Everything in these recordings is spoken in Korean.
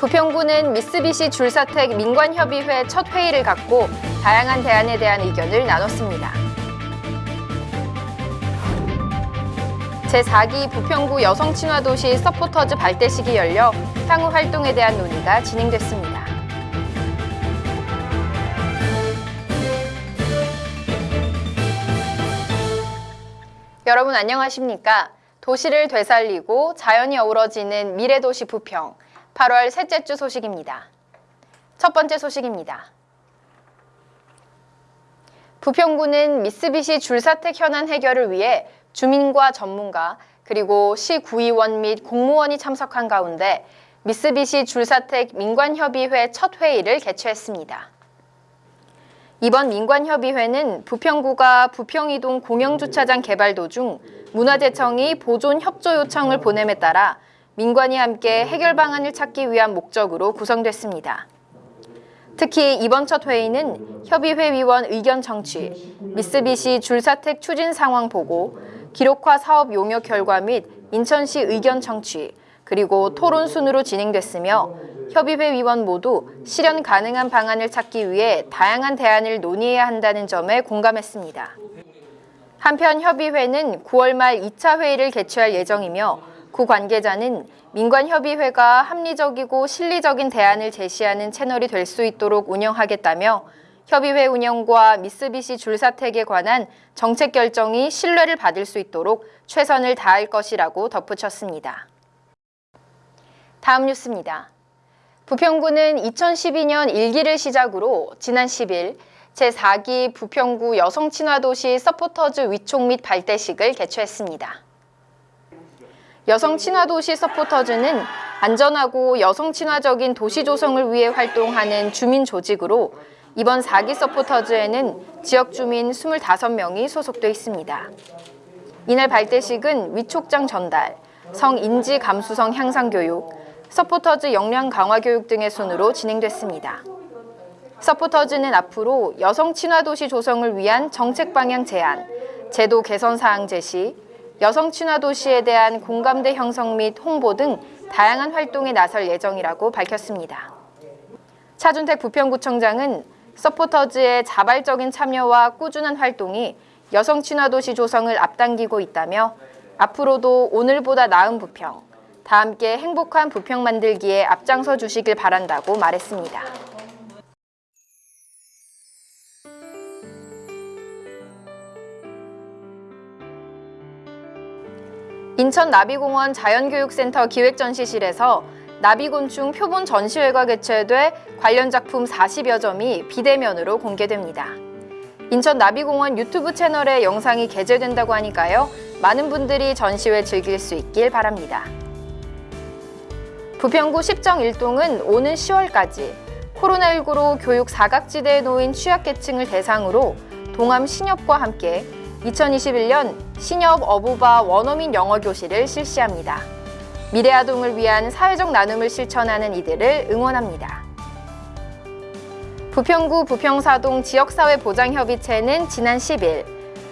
부평구는 미쓰비시 줄사택 민관협의회 첫 회의를 갖고 다양한 대안에 대한 의견을 나눴습니다. 제4기 부평구 여성친화도시 서포터즈 발대식이 열려 향후 활동에 대한 논의가 진행됐습니다. 여러분 안녕하십니까? 도시를 되살리고 자연이 어우러지는 미래도시 부평 8월 셋째 주 소식입니다. 첫 번째 소식입니다. 부평구는 미쓰비시 줄사택 현안 해결을 위해 주민과 전문가 그리고 시 구의원 및 공무원이 참석한 가운데 미쓰비시 줄사택 민관협의회 첫 회의를 개최했습니다. 이번 민관협의회는 부평구가 부평이동 공영주차장 개발 도중 문화재청이 보존 협조 요청을 보냄에 따라 민관이 함께 해결 방안을 찾기 위한 목적으로 구성됐습니다. 특히 이번 첫 회의는 협의회 위원 의견 청취, 미쓰비시 줄사택 추진 상황 보고, 기록화 사업 용역 결과 및 인천시 의견 청취, 그리고 토론 순으로 진행됐으며 협의회 위원 모두 실현 가능한 방안을 찾기 위해 다양한 대안을 논의해야 한다는 점에 공감했습니다. 한편 협의회는 9월 말 2차 회의를 개최할 예정이며 구 관계자는 민관협의회가 합리적이고 실리적인 대안을 제시하는 채널이 될 수 있도록 운영하겠다며 협의회 운영과 미쓰비시 줄사택에 관한 정책 결정이 신뢰를 받을 수 있도록 최선을 다할 것이라고 덧붙였습니다. 다음 뉴스입니다. 부평구는 2012년 1기를 시작으로 지난 10일 제4기 부평구 여성친화도시 서포터즈 위촉 및 발대식을 개최했습니다. 여성 친화도시 서포터즈는 안전하고 여성 친화적인 도시 조성을 위해 활동하는 주민 조직으로 이번 4기 서포터즈에는 지역 주민 25명이 소속돼 있습니다. 이날 발대식은 위촉장 전달, 성인지 감수성 향상 교육, 서포터즈 역량 강화 교육 등의 순으로 진행됐습니다. 서포터즈는 앞으로 여성 친화 도시 조성을 위한 정책 방향 제안, 제도 개선 사항 제시, 여성 친화 도시에 대한 공감대 형성 및 홍보 등 다양한 활동에 나설 예정이라고 밝혔습니다. 차준택 부평구청장은 서포터즈의 자발적인 참여와 꾸준한 활동이 여성 친화 도시 조성을 앞당기고 있다며 앞으로도 오늘보다 나은 부평, 다 함께 행복한 부평 만들기에 앞장서 주시길 바란다고 말했습니다. 인천 나비공원 자연교육센터 기획전시실에서 나비곤충 표본 전시회가 개최돼 관련 작품 40여 점이 비대면으로 공개됩니다. 인천 나비공원 유튜브 채널에 영상이 게재된다고 하니까요. 많은 분들이 전시회 즐길 수 있길 바랍니다. 부평구 10정 1동은 오는 10월까지 코로나19로 교육 사각지대에 놓인 취약계층을 대상으로 동암 신협과 함께 2021년 신협 어부바 원어민 영어 교실을 실시합니다. 미래 아동을 위한 사회적 나눔을 실천하는 이들을 응원합니다. 부평구 부평사동 지역사회보장협의체는 지난 10일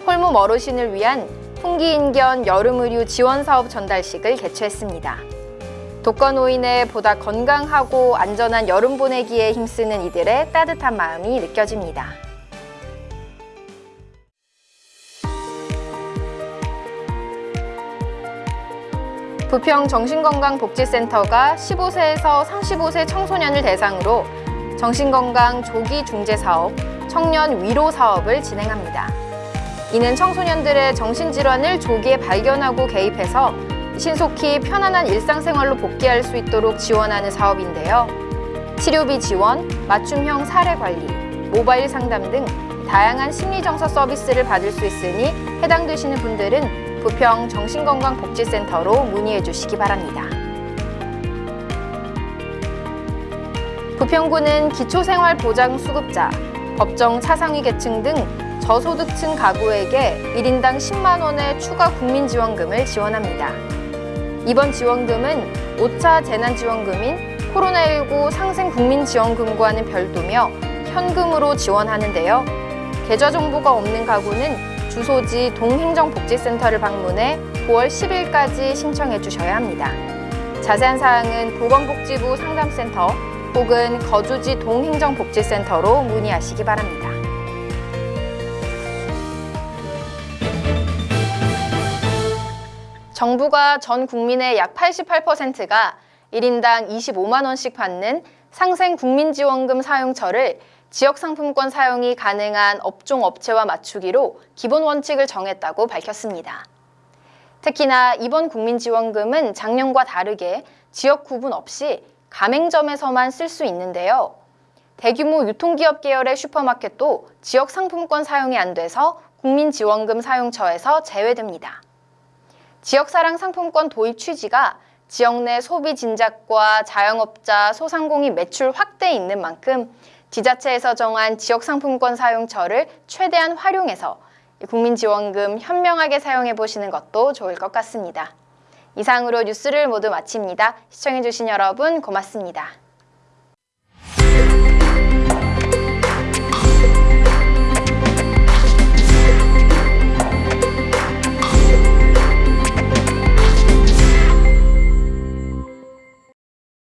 홀몸 어르신을 위한 풍기인견 여름의류 지원사업 전달식을 개최했습니다. 독거노인의 보다 건강하고 안전한 여름 보내기에 힘쓰는 이들의 따뜻한 마음이 느껴집니다. 부평 정신건강복지센터가 15세에서 35세 청소년을 대상으로 정신건강 조기 중재 사업, 청년 위로 사업을 진행합니다. 이는 청소년들의 정신질환을 조기에 발견하고 개입해서 신속히 편안한 일상생활로 복귀할 수 있도록 지원하는 사업인데요. 치료비 지원, 맞춤형 사례 관리, 모바일 상담 등 다양한 심리정서 서비스를 받을 수 있으니 해당되시는 분들은 부평 정신건강복지센터로 문의해 주시기 바랍니다. 부평구는 기초생활보장수급자, 법정 차상위 계층 등 저소득층 가구에게 1인당 10만 원의 추가 국민지원금을 지원합니다. 이번 지원금은 5차 재난지원금인 코로나19 상생 국민지원금과는 별도며 현금으로 지원하는데요. 계좌 정보가 없는 가구는 주소지 동행정복지센터를 방문해 9월 10일까지 신청해 주셔야 합니다. 자세한 사항은 보건복지부 상담센터 혹은 거주지 동행정복지센터로 문의하시기 바랍니다. 정부가 전 국민의 약 88%가 1인당 25만 원씩 받는 상생 국민지원금 사용처를 지역 상품권 사용이 가능한 업종 업체와 맞추기로 기본 원칙을 정했다고 밝혔습니다. 특히나 이번 국민지원금은 작년과 다르게 지역 구분 없이 가맹점에서만 쓸 수 있는데요. 대규모 유통기업 계열의 슈퍼마켓도 지역 상품권 사용이 안 돼서 국민지원금 사용처에서 제외됩니다. 지역사랑 상품권 도입 취지가 지역 내 소비 진작과 자영업자, 소상공인 매출 확대에 있는 만큼 지자체에서 정한 지역 상품권 사용처를 최대한 활용해서 국민지원금 현명하게 사용해 보시는 것도 좋을 것 같습니다. 이상으로 뉴스를 모두 마칩니다. 시청해주신 여러분 고맙습니다.